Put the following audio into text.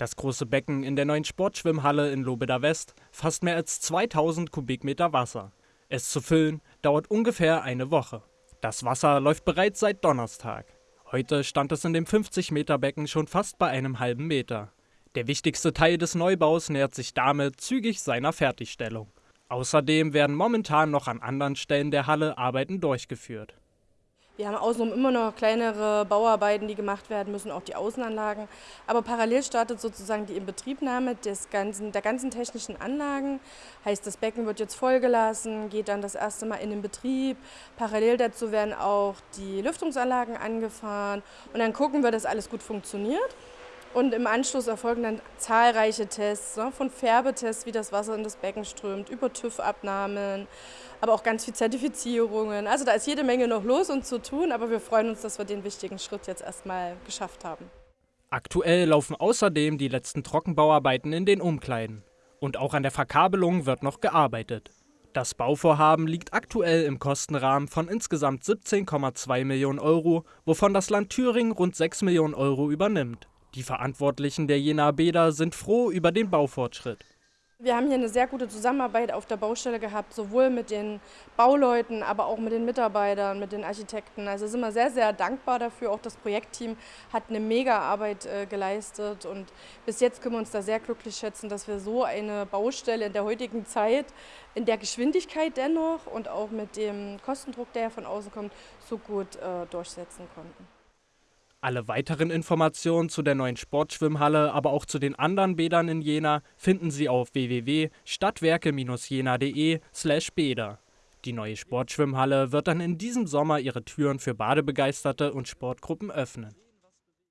Das große Becken in der neuen Sportschwimmhalle in Lobeda West fasst mehr als 2000 Kubikmeter Wasser. Es zu füllen dauert ungefähr eine Woche. Das Wasser läuft bereits seit Donnerstag. Heute stand es in dem 50-Meter-Becken schon fast bei einem halben Meter. Der wichtigste Teil des Neubaus nähert sich damit zügig seiner Fertigstellung. Außerdem werden momentan noch an anderen Stellen der Halle Arbeiten durchgeführt. Wir haben außenrum immer noch kleinere Bauarbeiten, die gemacht werden müssen, auch die Außenanlagen. Aber parallel startet sozusagen die Inbetriebnahme des ganzen, der ganzen technischen Anlagen. Heißt, das Becken wird jetzt vollgelassen, geht dann das erste Mal in den Betrieb. Parallel dazu werden auch die Lüftungsanlagen angefahren. Und dann gucken wir, dass alles gut funktioniert. Und im Anschluss erfolgen dann zahlreiche Tests, ne, von Färbetests, wie das Wasser in das Becken strömt, über TÜV-Abnahmen, aber auch ganz viel Zertifizierungen. Also da ist jede Menge noch los und zu tun, aber wir freuen uns, dass wir den wichtigen Schritt jetzt erstmal geschafft haben. Aktuell laufen außerdem die letzten Trockenbauarbeiten in den Umkleiden. Und auch an der Verkabelung wird noch gearbeitet. Das Bauvorhaben liegt aktuell im Kostenrahmen von insgesamt 17,2 Millionen Euro, wovon das Land Thüringen rund 6 Millionen Euro übernimmt. Die Verantwortlichen der Jena Bäder sind froh über den Baufortschritt. Wir haben hier eine sehr gute Zusammenarbeit auf der Baustelle gehabt, sowohl mit den Bauleuten, aber auch mit den Mitarbeitern, mit den Architekten. Also sind wir sehr, sehr dankbar dafür. Auch das Projektteam hat eine mega Arbeit äh, geleistet und bis jetzt können wir uns da sehr glücklich schätzen, dass wir so eine Baustelle in der heutigen Zeit, in der Geschwindigkeit dennoch und auch mit dem Kostendruck, der von außen kommt, so gut äh, durchsetzen konnten. Alle weiteren Informationen zu der neuen Sportschwimmhalle, aber auch zu den anderen Bädern in Jena finden Sie auf www.stadtwerke-jena.de/bäder. Die neue Sportschwimmhalle wird dann in diesem Sommer ihre Türen für Badebegeisterte und Sportgruppen öffnen